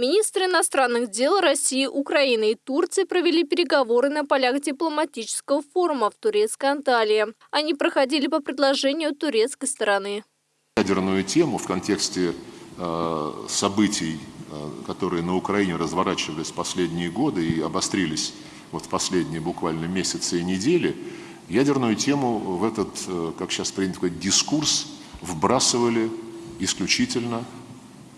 Министры иностранных дел России, Украины и Турции провели переговоры на полях дипломатического форума в турецкой Анталии. Они проходили по предложению турецкой стороны. Ядерную тему в контексте э, событий, э, которые на Украине разворачивались последние годы и обострились вот в последние буквально месяцы и недели, ядерную тему в этот, э, как сейчас принято сказать, дискурс вбрасывали исключительно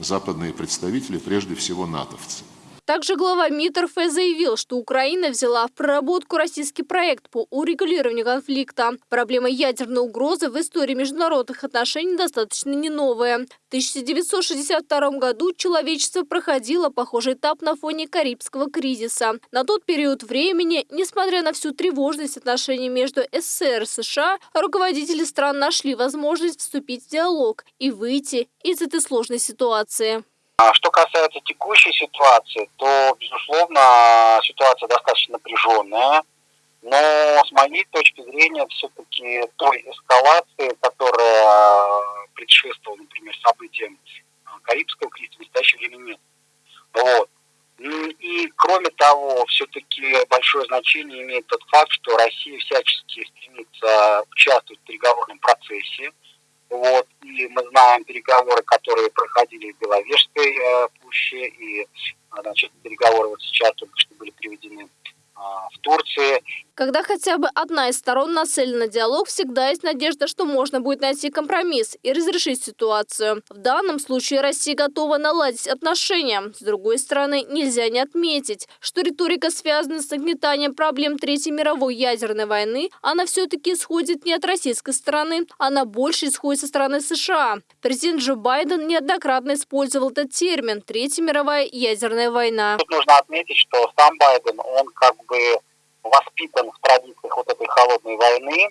западные представители, прежде всего натовцы. Также глава МИД РФ заявил, что Украина взяла в проработку российский проект по урегулированию конфликта. Проблема ядерной угрозы в истории международных отношений достаточно не новая. В 1962 году человечество проходило похожий этап на фоне Карибского кризиса. На тот период времени, несмотря на всю тревожность отношений между СССР и США, руководители стран нашли возможность вступить в диалог и выйти из этой сложной ситуации. А что касается текущей ситуации, то, безусловно, ситуация достаточно напряженная. Но с моей точки зрения, все-таки той эскалации, которая предшествовала, например, событиям Карибского кризиса, в настоящее время нет. Вот. И, кроме того, все-таки большое значение имеет тот факт, что Россия всячески стремится участвовать в переговорном процессе. Вот. И мы знаем переговоры, которые проходили в Беловежской э, пуще, и значит, переговоры вот сейчас только что были приведены а, в Турции. Когда хотя бы одна из сторон нацелена на диалог, всегда есть надежда, что можно будет найти компромисс и разрешить ситуацию. В данном случае Россия готова наладить отношения. С другой стороны, нельзя не отметить, что риторика связана с нагнетанием проблем Третьей мировой ядерной войны, она все-таки исходит не от российской стороны, она больше исходит со стороны США. Президент Джо Байден неоднократно использовал этот термин «Третья мировая ядерная война». Тут нужно отметить, что сам Байден, он как бы воспитан в традициях вот этой холодной войны.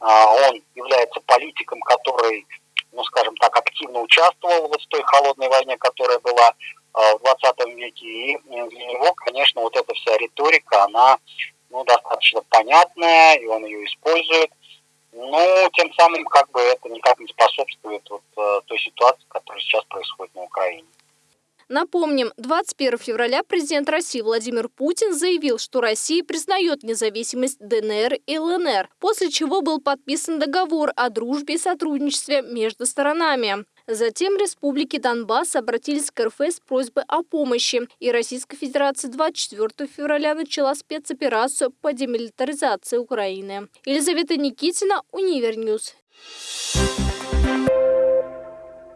А, он является политиком, который, ну, скажем так, активно участвовал вот в той холодной войне, которая была а, в 20 веке. И для него, конечно, вот эта вся риторика, она ну, достаточно понятная, и он ее использует. Но тем самым как бы это никак не способствует вот, э, той ситуации, которая сейчас происходит на Украине. Напомним, 21 февраля президент России Владимир Путин заявил, что Россия признает независимость ДНР и ЛНР, после чего был подписан договор о дружбе и сотрудничестве между сторонами. Затем республики Донбасс обратились к РФ с просьбой о помощи, и Российская Федерация 24 февраля начала спецоперацию по демилитаризации Украины. Елизавета Никитина, Univer News.